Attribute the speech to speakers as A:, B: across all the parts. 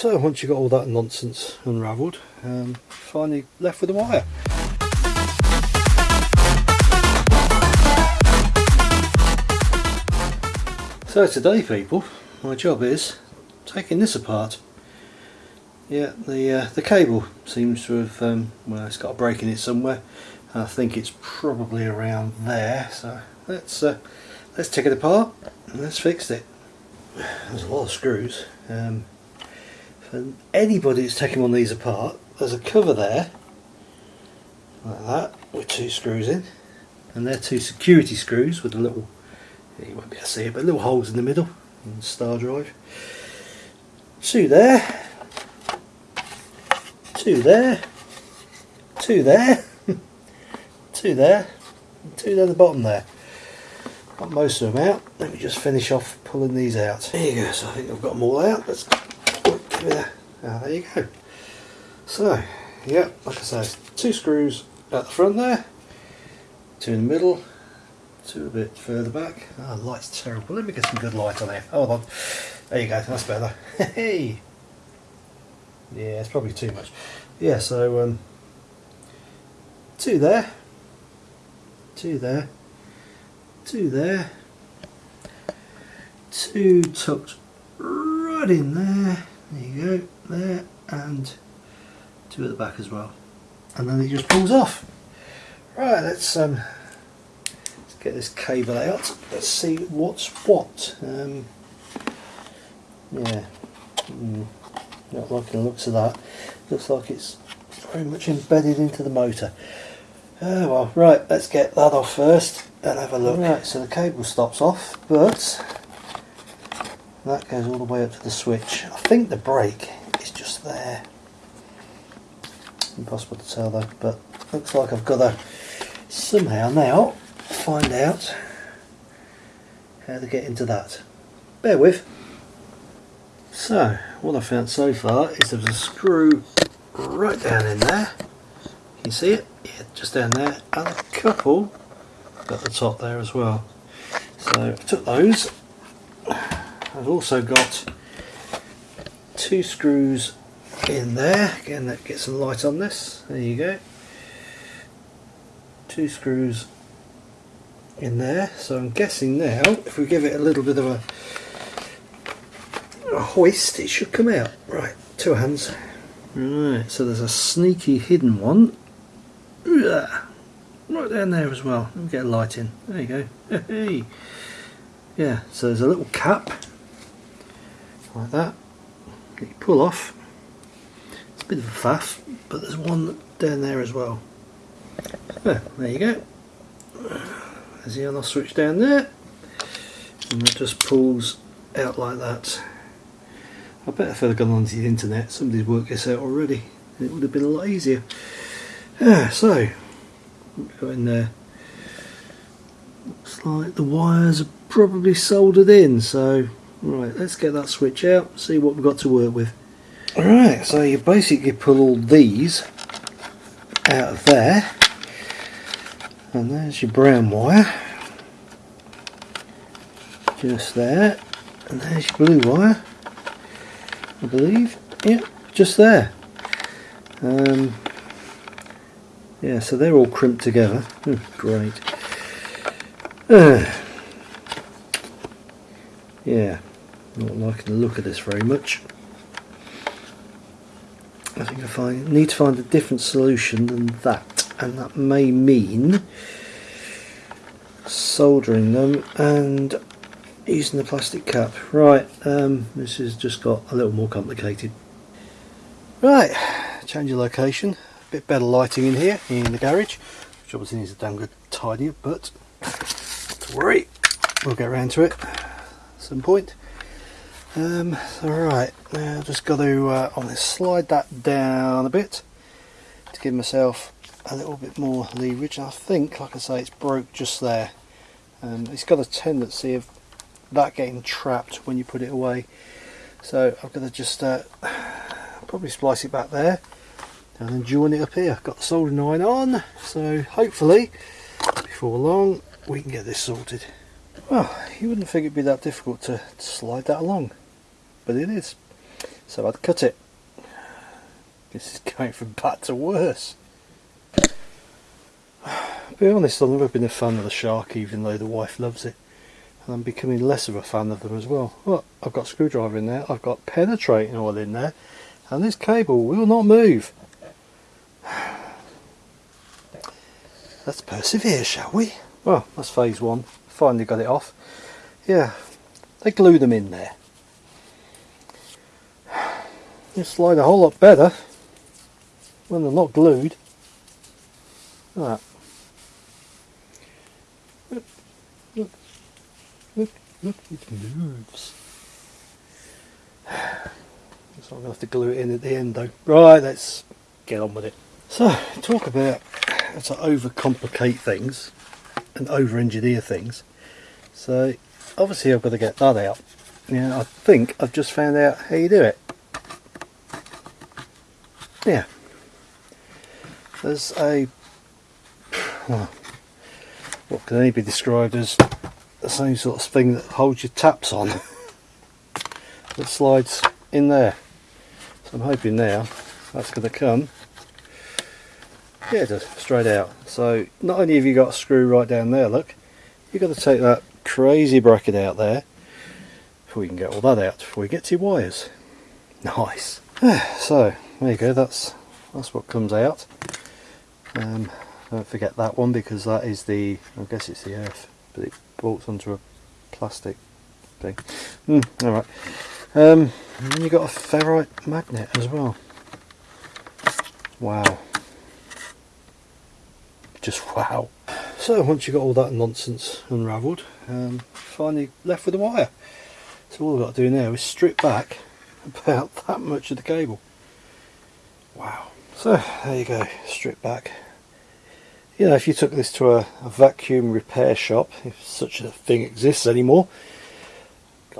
A: So once you've got all that nonsense unravelled, um, finally left with the wire. So today people, my job is taking this apart. Yeah, the uh, the cable seems to have, um, well it's got a break in it somewhere. I think it's probably around there, so let's uh, let's take it apart and let's fix it. There's a lot of screws. Um, for anybody that's taking one of these apart, there's a cover there, like that, with two screws in, and they're two security screws with a little you won't be able to see it, but little holes in the middle and star drive. Two there, two there, two there, two there, two down the bottom there. Got most of them out. Let me just finish off pulling these out. There you go. So I think I've got them all out. Let's it. Ah, there you go. So, yeah, like I say, two screws at the front there, two in the middle, two a bit further back. Oh, light's terrible. Let me get some good light on there. Hold on. There you go. That's better. Hey. yeah, it's probably too much. Yeah, so um, two there, two there, two there, two tucked right in there. There you go. There and two at the back as well. And then it just pulls off. Right, let's um, get this cable out. Let's see what's what. Um, yeah, mm, not liking the looks of that. Looks like it's very much embedded into the motor. Oh well, right, let's get that off first and have a look. Right, so the cable stops off, but that goes all the way up to the switch. I think the break is just there. Impossible to tell though, but looks like I've got to somehow now find out how to get into that. Bear with. So, what I've found so far is there's a screw right down in there. Can you see it? Yeah, just down there. And a couple at the top there as well. So, I took those. I've also got two screws in there. Again, that gets some light on this. There you go. Two screws in there. So I'm guessing now if we give it a little bit of a, a hoist it should come out. Right two hands. Right so there's a sneaky hidden one. Right down there as well. Let me get a light in. There you go. Yeah so there's a little cap like that. You pull off. It's a bit of a faff but there's one down there as well. There you go. There's the other switch down there. And it just pulls out like that. I bet if I'd gone onto the internet somebody's worked this out already and it would have been a lot easier. Yeah, so go in there. Looks like the wires are probably soldered in so right let's get that switch out see what we've got to work with. Alright so you basically pull all these out of there. And there's your brown wire. Just there. And there's your blue wire I believe. Yeah just there. Um, yeah so they're all crimped together. Oh, great. Uh, yeah not liking the look of this very much. I think I find, need to find a different solution than that and that may mean soldering them and using the plastic cap. Right um, this has just got a little more complicated. Right change of location. A bit better lighting in here in the garage. Which obviously needs a damn good tidy but don't worry we'll get around to it at some point um, alright now I've just got to uh, slide that down a bit to give myself a little bit more leverage. I think like I say it's broke just there. And it's got a tendency of that getting trapped when you put it away. So I'm going to just uh, probably splice it back there and then join it up here. Got the soldering iron on so hopefully before long we can get this sorted. Well you wouldn't think it'd be that difficult to slide that along but it is so I'd cut it. This is going from bad to worse. be honest, I've never been a fan of the shark even though the wife loves it. And I'm becoming less of a fan of them as well. Well, I've got screwdriver in there, I've got penetrating oil in there, and this cable will not move. Let's persevere, shall we? Well, that's phase one. Finally got it off. Yeah, they glue them in there. They slide a whole lot better when they're not glued. Look. Look, look, look, look, it moves. So I'm going to have to glue it in at the end though. Right, let's get on with it. So, talk about how to overcomplicate things and over-engineer things. So, obviously I've got to get that out. Yeah, I think I've just found out how you do it. Yeah. There's a, well, what can only be described as the same sort of thing that holds your taps on. That slides in there. So I'm hoping now that's going to come. Yeah just straight out. So not only have you got a screw right down there look you've got to take that crazy bracket out there before we can get all that out before we get to your wires. Nice. So there you go that's that's what comes out um, don't forget that one because that is the I guess it's the earth but it bolts onto a plastic thing mm, alright um, and then you've got a ferrite magnet as well. Wow. Just wow. So once you've got all that nonsense unravelled, um, finally left with the wire. So all I've got to do now is strip back about that much of the cable. Wow. So there you go, strip back. You know, if you took this to a, a vacuum repair shop, if such a thing exists anymore,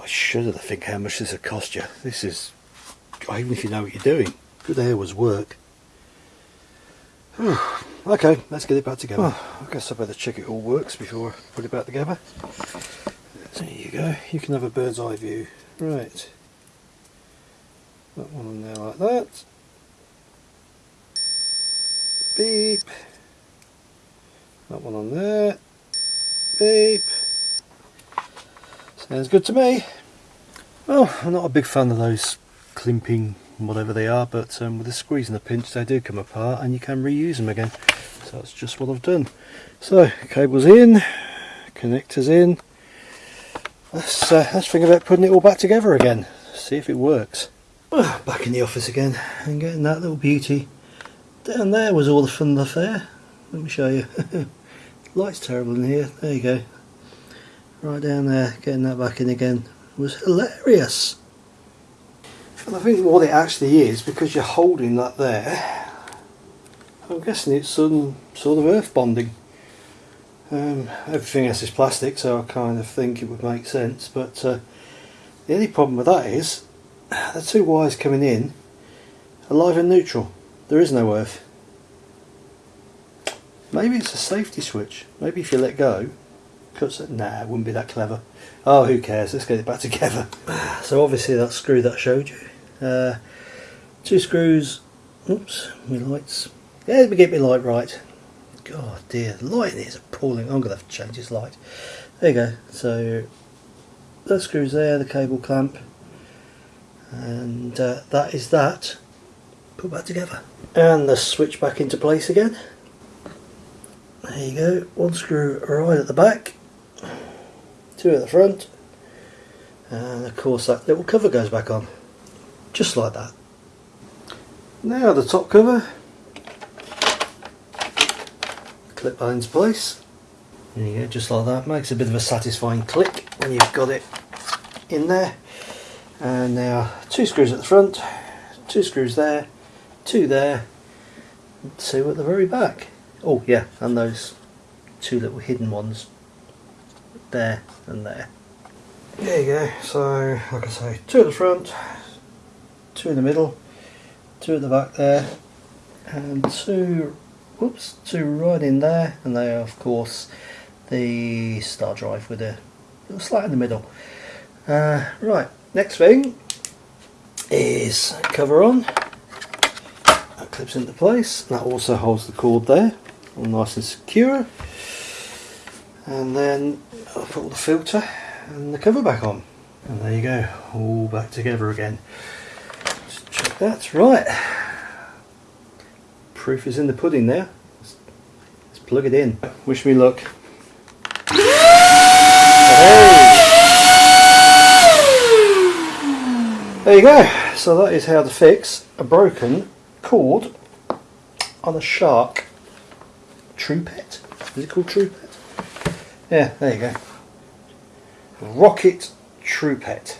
A: I shudder to think how much this would cost you. This is, even if you know what you're doing, good air was work. okay, let's get it back together. Well, I guess I better check it all works before I put it back together. There you go, you can have a bird's eye view. Right. That one on there like that. Beep. That one on there. Beep. Sounds good to me. Well, I'm not a big fan of those climping whatever they are, but um, with a squeeze and a pinch they do come apart and you can reuse them again. So that's just what I've done. So, cables in, connectors in. Let's, uh, let's think about putting it all back together again. See if it works. Well, back in the office again and getting that little beauty. Down there was all the fun the fair. Let me show you. Light's terrible in here. There you go. Right down there getting that back in again. It was hilarious. And I think what it actually is because you're holding that there I'm guessing it's some sort of earth bonding. Um, everything else is plastic so I kind of think it would make sense but uh, the only problem with that is the two wires coming in are live and neutral there is no earth maybe it's a safety switch maybe if you let go cuts it. Nah, it wouldn't be that clever. Oh, who cares? Let's get it back together. So obviously that screw that showed you. Uh, two screws. Oops, my lights. Yeah, let me get my light right. God dear, the light is appalling. I'm going to have to change this light. There you go. So that screws there, the cable clamp. And uh, that is that. Put back together. And the switch back into place again. There you go, one screw right at the back. Two at the front. And of course that little cover goes back on. Just like that. Now the top cover. Clip that into place. There you go. Just like that. Makes a bit of a satisfying click when you've got it in there. And now two screws at the front two screws there two there two at the very back oh yeah and those two little hidden ones there and there. There you go, so like I say, two at the front, two in the middle, two at the back there, and two, whoops, two right in there, and they are of course the star drive with a little slat in the middle. Uh, right, next thing is cover on. Clips into place. That also holds the cord there, all nice and secure. And then I'll put the filter and the cover back on. And there you go, all back together again. Let's check that. Right. Proof is in the pudding there. Let's, let's plug it in. Wish me luck. There you go. So that is how to fix a broken cord on a Shark True Pet. Is it called True Pet? Yeah, there you go. Rocket True Pet.